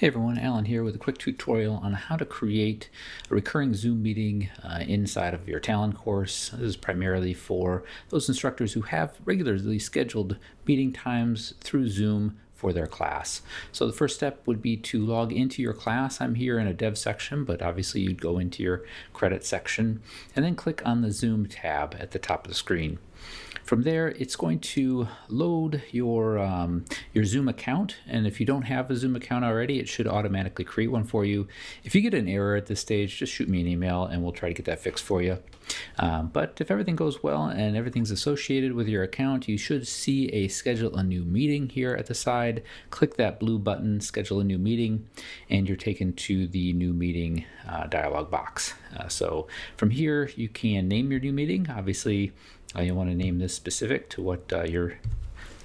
Hey everyone, Alan here with a quick tutorial on how to create a recurring Zoom meeting uh, inside of your Talon course. This is primarily for those instructors who have regularly scheduled meeting times through Zoom for their class. So the first step would be to log into your class. I'm here in a dev section, but obviously you'd go into your credit section and then click on the Zoom tab at the top of the screen. From there, it's going to load your, um, your Zoom account. And if you don't have a Zoom account already, it should automatically create one for you. If you get an error at this stage, just shoot me an email and we'll try to get that fixed for you. Um, but if everything goes well and everything's associated with your account, you should see a schedule a new meeting here at the side. Click that blue button, schedule a new meeting, and you're taken to the new meeting uh, dialog box. Uh, so from here, you can name your new meeting. Obviously, uh, you want to name this specific to what uh, your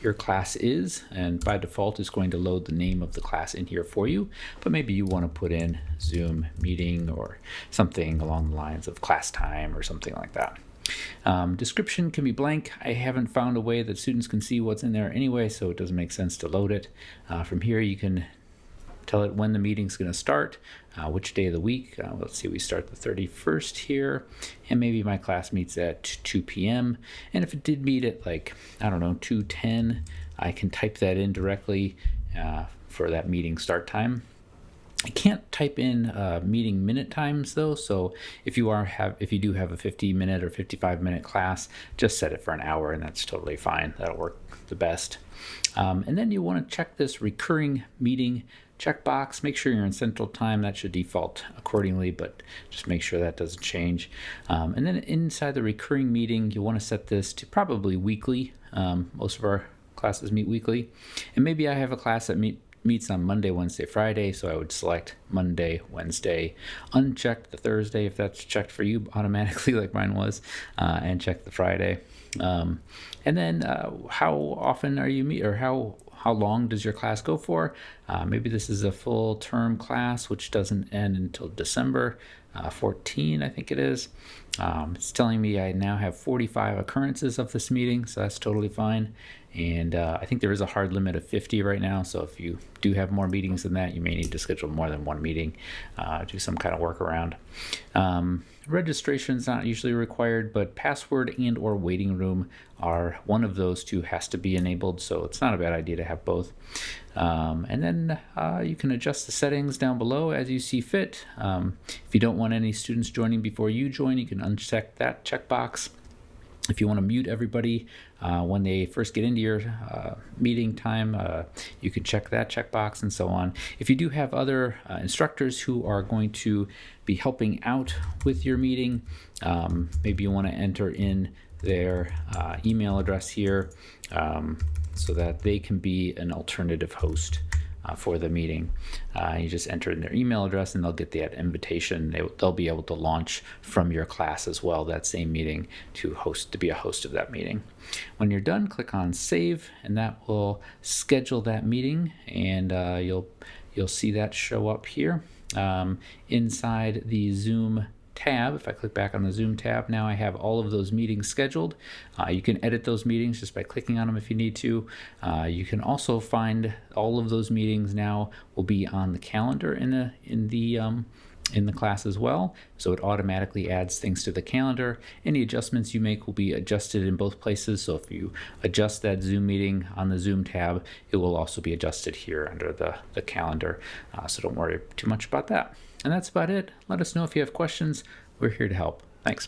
your class is and by default it's going to load the name of the class in here for you but maybe you want to put in zoom meeting or something along the lines of class time or something like that um, description can be blank. I haven't found a way that students can see what's in there anyway, so it doesn't make sense to load it. Uh, from here, you can tell it when the meeting's going to start, uh, which day of the week. Uh, let's see, we start the 31st here, and maybe my class meets at 2 p.m. And if it did meet at like, I don't know, 2.10, I can type that in directly uh, for that meeting start time. I can't type in uh, meeting minute times though, so if you are have if you do have a 50 minute or 55 minute class, just set it for an hour and that's totally fine. That'll work the best. Um, and then you want to check this recurring meeting checkbox. Make sure you're in Central Time. That should default accordingly, but just make sure that doesn't change. Um, and then inside the recurring meeting, you want to set this to probably weekly. Um, most of our classes meet weekly. And maybe I have a class that meet, meets on Monday, Wednesday, Friday, so I would select Monday, Wednesday, uncheck the Thursday if that's checked for you automatically like mine was, uh, and check the Friday. Um, and then uh, how often are you meet or how how long does your class go for? Uh, maybe this is a full term class, which doesn't end until December uh, 14, I think it is. Um, it's telling me I now have 45 occurrences of this meeting, so that's totally fine. And uh, I think there is a hard limit of 50 right now, so if you do have more meetings than that, you may need to schedule more than one meeting, uh, do some kind of workaround. Um, registration is not usually required, but password and or waiting room are one of those two has to be enabled, so it's not a bad idea to have both. Um, and then uh, you can adjust the settings down below as you see fit. Um, if you don't want any students joining before you join, you can uncheck that checkbox. If you want to mute everybody uh, when they first get into your uh, meeting time, uh, you can check that checkbox and so on. If you do have other uh, instructors who are going to be helping out with your meeting, um, maybe you want to enter in their uh, email address here um, so that they can be an alternative host uh, for the meeting. Uh, you just enter in their email address and they'll get that invitation. They, will be able to launch from your class as well that same meeting to host to be a host of that meeting. When you're done, click on save and that will schedule that meeting and uh, you'll you'll see that show up here um, inside the Zoom tab. If I click back on the Zoom tab, now I have all of those meetings scheduled. Uh, you can edit those meetings just by clicking on them if you need to. Uh, you can also find all of those meetings now will be on the calendar in the in the um, in the class as well. So it automatically adds things to the calendar. Any adjustments you make will be adjusted in both places. So if you adjust that Zoom meeting on the Zoom tab, it will also be adjusted here under the, the calendar. Uh, so don't worry too much about that. And that's about it. Let us know if you have questions. We're here to help. Thanks.